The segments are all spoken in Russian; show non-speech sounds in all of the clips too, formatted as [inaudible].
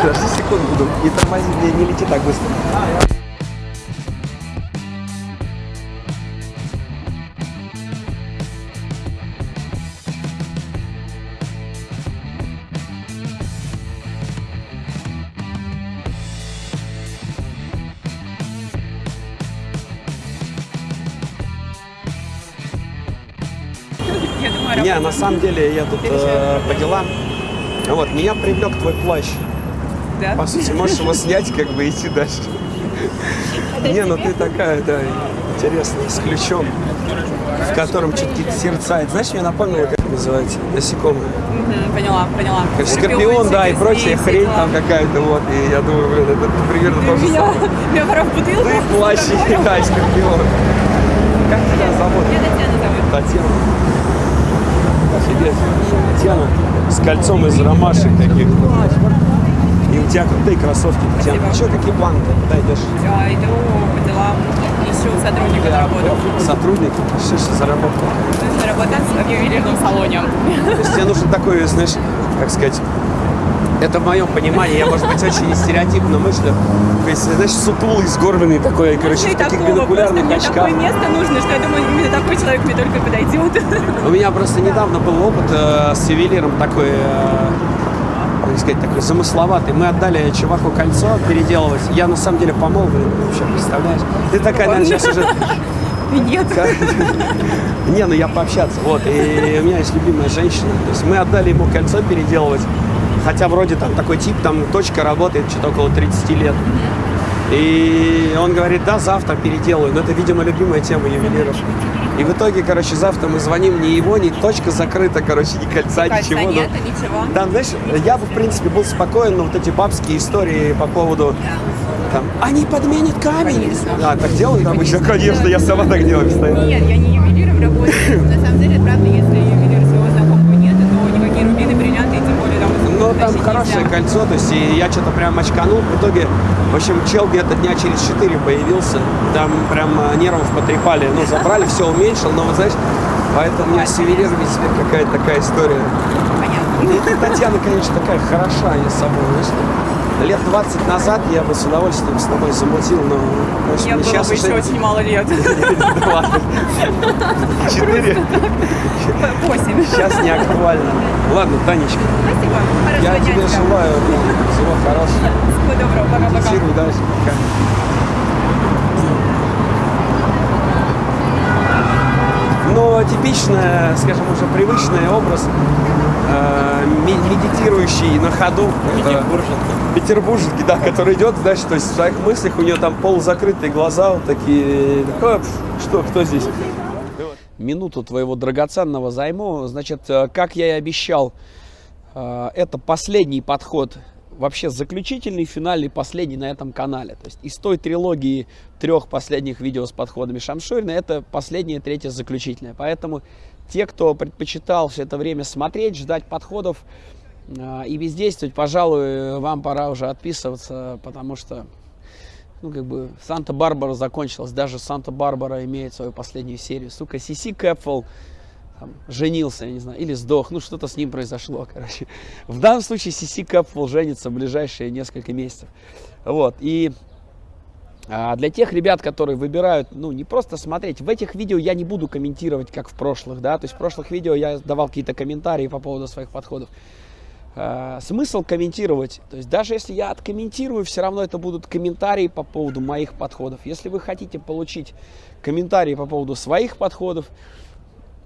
ход буду и тормозить не, не лети так быстро. Не, на самом деле я тут э, по делам. Вот, меня привлек твой плащ. Да? По сути, можешь его снять, как бы идти дальше. Не, ну ты такая, да, интересная, с ключом, в котором что-то какие-то сердца. Это, знаешь, мне напомнило, как называется, насекомые. Поняла, поняла. Как Скорпион, да, и прочая хрень там какая-то, вот. И я думаю, блин, это примерно то же самое. меня пора в бутылку. Ты плащ, и [laughs] да, Скорпион. Как тебя зовут? Я Татьяна зовут. Татьяна. Офигеть. Татьяна с кольцом из ромашек таких. У тебя крутые кроссовки, Татьяна. Что, какие планы? Куда идешь? Я иду по делам, ищу сотрудника на работу. Сотрудник? Что ж за работа? Нужно работать в ювелирном салоне. То есть тебе нужен такой, знаешь, как сказать, это в моем понимании, я, может быть, очень стереотипно мыслю. То есть, знаешь, сутулый, сгорбленный такой, короче, Можно и в таких такого, бинокулярных мне очках. такое место нужно, что я думаю, именно такой человек мне только подойдет. У меня просто недавно был опыт э, с ювелиром такой, э, как сказать, такой замысловатый. Мы отдали чуваку кольцо переделывать. Я на самом деле помолвлен, вообще, представляешь? Ты такая, наверное, сейчас уже... [laughs] Нет. [laughs] Не, ну я пообщаться. Вот, и у меня есть любимая женщина. То есть мы отдали ему кольцо переделывать. Хотя вроде там такой тип, там точка работает что-то около 30 лет. И он говорит, да, завтра переделаю. Но это, видимо, любимая тема ювелиров. И в итоге, короче, завтра мы звоним ни его, ни точка закрыта, короче, ни кольца, Кольца ничего. но- нет, ничего. Там, знаешь, я бы, в принципе, был спокоен, но вот эти бабские истории по поводу там, они подменят камень. Конечно. А, так делают обычно? Конечно, я сама так делаю постоянно. Нет, я не ювелиром работаю. На самом деле, правда, если ювелир своего знакомого нет, то никакие рубины, бриллианты, и тем более там Ну, там хорошее нельзя. кольцо, то есть и я что-то прям очканул. В итоге, в общем, чел где-то дня через 4 появился. Там прям э, нервов потрепали. Ну, забрали, все уменьшил, но вот знаешь, поэтому у меня с ювелирами теперь какая-то такая история. Понятно. Ну, Татьяна, конечно, такая хороша я с собой, знаешь. Лет 20 назад я бы с удовольствием с тобой замутил, но Мне было сейчас бы еще уже... очень мало лет. Четыре. Восемь. Сейчас не актуально. Ладно, Танечка, Спасибо. я тебе желаю да, всего хорошего. Всего доброго. Пока-пока. Дальше. Пока. Но типичная, скажем, уже привычный образ э, медитирующий на ходу. Петербурженки. Петербурженки, да, который идет, знаешь, то есть в своих мыслях у нее там полузакрытые глаза, вот такие, «А, пф, что, кто здесь? Минуту твоего драгоценного займу. Значит, э, как я и обещал, э, это последний подход, вообще заключительный, финальный, последний на этом канале. То есть из той трилогии трех последних видео с подходами Шамшурина, это последнее, третье, заключительное. Поэтому те, кто предпочитал все это время смотреть, ждать подходов э, и бездействовать, пожалуй, вам пора уже отписываться, потому что ну, как бы, Санта-Барбара закончилась. Даже Санта-Барбара имеет свою последнюю серию. Сука, Сиси Кэпфелл там, женился, я не знаю, или сдох. Ну, что-то с ним произошло, [laughs] короче. В данном случае Сиси Кэпфелл женится в ближайшие несколько месяцев. Вот, и а, для тех ребят, которые выбирают, ну, не просто смотреть, в этих видео я не буду комментировать, как в прошлых, да, то есть в прошлых видео я давал какие-то комментарии по поводу своих подходов. А, смысл комментировать, то есть даже если я откомментирую, все равно это будут комментарии по поводу моих подходов. Если вы хотите получить комментарии по поводу своих подходов,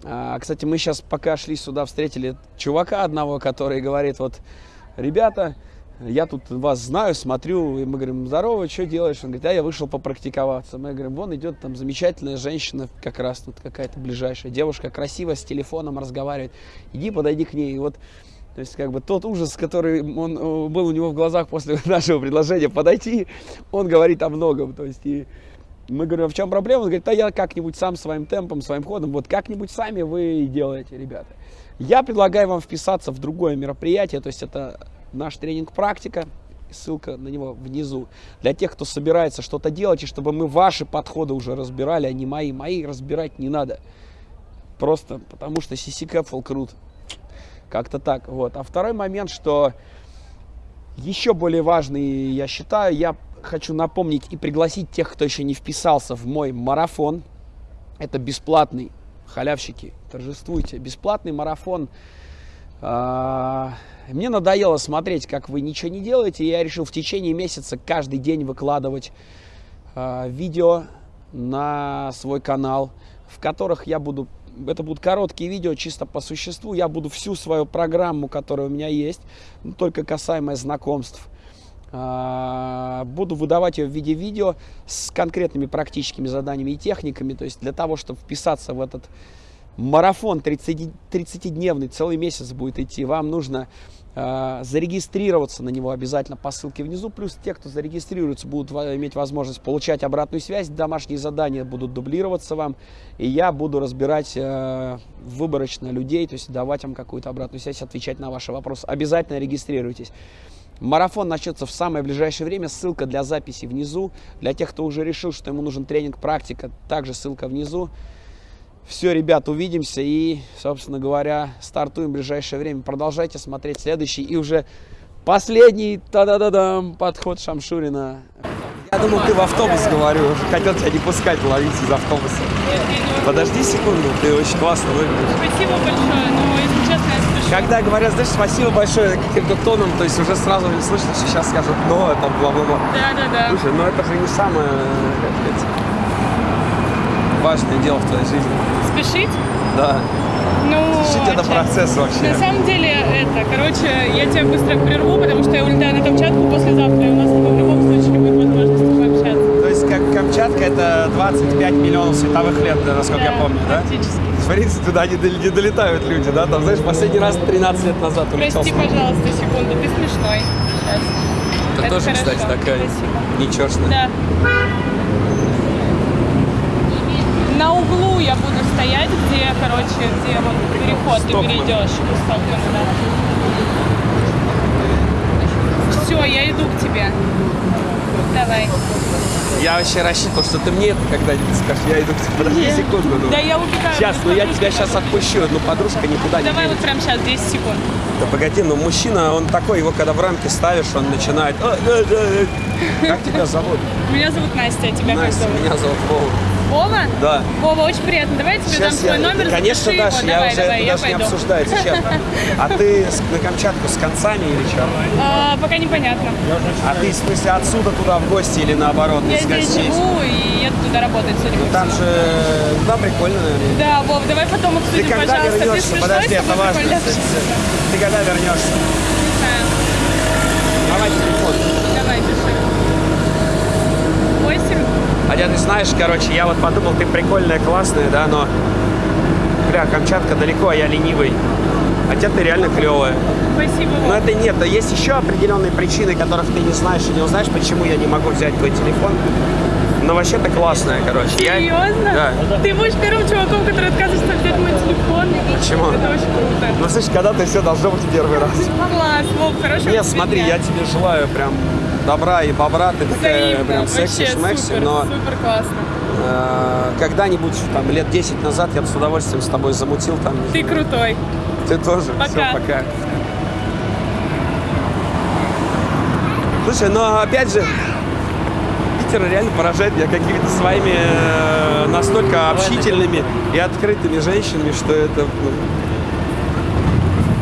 кстати, мы сейчас пока шли сюда, встретили чувака одного, который говорит, вот, ребята, я тут вас знаю, смотрю, и мы говорим, здорово, что делаешь? Он говорит, а я вышел попрактиковаться. Мы говорим, вон идет там замечательная женщина, как раз тут какая-то ближайшая девушка, красивая, с телефоном разговаривает. Иди, подойди к ней. И вот, то есть, как бы тот ужас, который он, э, был у него в глазах после [laughs] нашего предложения подойти, он говорит о многом. То есть, и мы говорим, в чем проблема? Он говорит, да я как-нибудь сам своим темпом, своим ходом, вот как-нибудь сами вы делаете, ребята. Я предлагаю вам вписаться в другое мероприятие, то есть это наш тренинг «Практика», ссылка на него внизу. Для тех, кто собирается что-то делать, и чтобы мы ваши подходы уже разбирали, а не мои. Мои разбирать не надо. Просто потому что CC Capful крут. Как-то так. Вот. А второй момент, что Еще более важный, я считаю, я хочу напомнить и пригласить тех, кто еще не вписался в мой марафон. Это бесплатный, халявщики, торжествуйте. Бесплатный марафон. А, Мне надоело смотреть, как вы ничего не делаете, и я решил в течение месяца каждый день выкладывать а, видео на свой канал, в которых я буду это будут короткие видео чисто по существу. Я буду всю свою программу, которая у меня есть, только касаемая знакомств, буду выдавать ее в виде видео с конкретными практическими заданиями и техниками. То есть для того, чтобы вписаться в этот марафон 30, 30-дневный, целый месяц будет идти, вам нужно э, зарегистрироваться на него обязательно по ссылке внизу. Плюс те, кто зарегистрируется, будут иметь возможность получать обратную связь. Домашние задания будут дублироваться вам. И я буду разбирать э, выборочно людей, то есть давать вам какую-то обратную связь, отвечать на ваши вопросы. Обязательно регистрируйтесь. Марафон начнется в самое ближайшее время. Ссылка для записи внизу. Для тех, кто уже решил, что ему нужен тренинг, практика, также ссылка внизу. Все, ребят, увидимся и, собственно говоря, стартуем в ближайшее время. Продолжайте смотреть следующий и уже последний та-да-да-дам подход Шамшурина. Думал, ты в автобус говорю, хотел тебя не пускать ловить из автобуса. Подожди секунду, ты очень классно выглядишь. Спасибо большое, но если честно, я спешу. Когда говорят, знаешь, спасибо большое каким-то тоном, то есть уже сразу не слышно, что сейчас скажут, но это бла-бла-бла. Да, да, да. Слушай, ну это же не самое, как сказать, важное дело в твоей жизни. Спешить? Да. Ну, Жить это процесс вообще. На самом деле, это, короче, я тебя быстро прерву, потому что я улетаю на Камчатку послезавтра, и у нас в любом случае не будет возможности это 25 миллионов световых лет, да, насколько я помню, да? Принципе, туда не, не долетают люди, да? Там, знаешь, последний раз 13 лет назад улетел. Прости, пожалуйста, секунду, ты смешной. Сейчас. Ты Это тоже, хорошо, кстати, такая спасибо. нечестная. Да. На углу я буду стоять, где, короче, где вот переход ты Стокман. перейдешь. У Стокмана, да. Все, я иду к тебе. Давай. Я вообще рассчитывал, что ты мне это когда-нибудь скажешь. Я иду к тебе. Подожди Нет. секунду. Ну. Да я убегаю. Сейчас, ну я тебя сейчас отпущу, но подружка никуда не Давай вот прямо сейчас, 10 секунд. Да погоди, ну мужчина, он такой, его когда в рамки ставишь, он начинает... Как тебя зовут? Меня зовут Настя, а тебя как Настя, зовут? меня зовут Вова. Вова? Да. Вова, очень приятно. Давай я тебе дам Сейчас свой я, номер. конечно, дашь, его. я давай, уже давай, это я даже не пойду. обсуждается, честно. [laughs] А ты на Камчатку с концами или что? А, пока непонятно. А ты, в смысле, отсюда туда в гости или наоборот, Я из здесь живу и еду туда работать, судя по Там всему. же, ну, да, прикольно, наверное. Да, Вов, давай потом Ты обсудим, когда пожалуйста. Ты вернешься? смешной, Подожди, это важно. Ты когда вернешься? Не знаю. Давай телефон. Хотя ты знаешь, короче, я вот подумал, ты прикольная, классная, да, но... Бля, Камчатка далеко, а я ленивый. Хотя ты реально клевая. Спасибо, Но это нет, а есть еще определенные причины, которых ты не знаешь и не узнаешь, почему я не могу взять твой телефон. Но вообще ты классная, короче. Я- Серьезно? Да. Ты будешь первым чуваком, который отказывается взять мой телефон. Почему? Это очень круто. Ну, слышишь, когда ты все должно быть первый раз. Класс, Вов, хорошего Нет, смотри, дня. я тебе желаю прям добра и бобра, ты такая Взаимно, прям секси-шмекси, но супер классно. э, когда-нибудь, там, лет 10 назад я бы с удовольствием с тобой замутил там. Ты крутой. Ты тоже. Пока. Все, пока. Слушай, но опять же, Питер реально поражает меня какими-то своими э, настолько общительными и открытыми женщинами, что это... ну,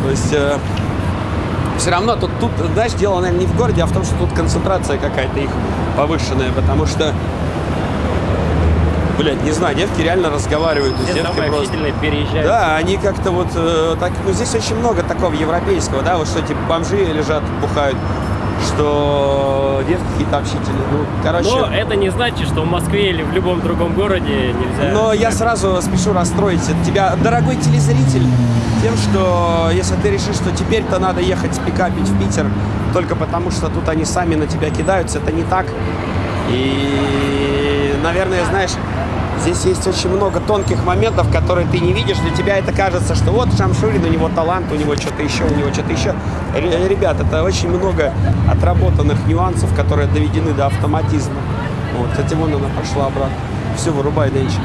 то есть... все равно тут, тут, знаешь, дело, наверное, не в городе, а в том, что тут концентрация какая-то их повышенная, потому что, блядь, не знаю, девки реально разговаривают, Все девки самые просто... переезжают. Да, они как-то вот э, так, ну здесь очень много такого европейского, да, вот что типа бомжи лежат, бухают, что девки какие-то общительные, ну, короче. Но это не значит, что в Москве или в любом другом городе нельзя. Но я сразу спешу расстроить тебя, дорогой телезритель, тем, что если ты решишь, что теперь-то надо ехать пикапить в Питер только потому, что тут они сами на тебя кидаются, это не так. И, наверное, знаешь, здесь есть очень много тонких моментов, которые ты не видишь. Для тебя это кажется, что вот Шамшурин, у него талант, у него что-то еще, у него что-то еще. Ре- Ребят, это очень много отработанных нюансов, которые доведены до автоматизма. Вот, кстати, вон она пошла обратно. Все, вырубай, Денчик.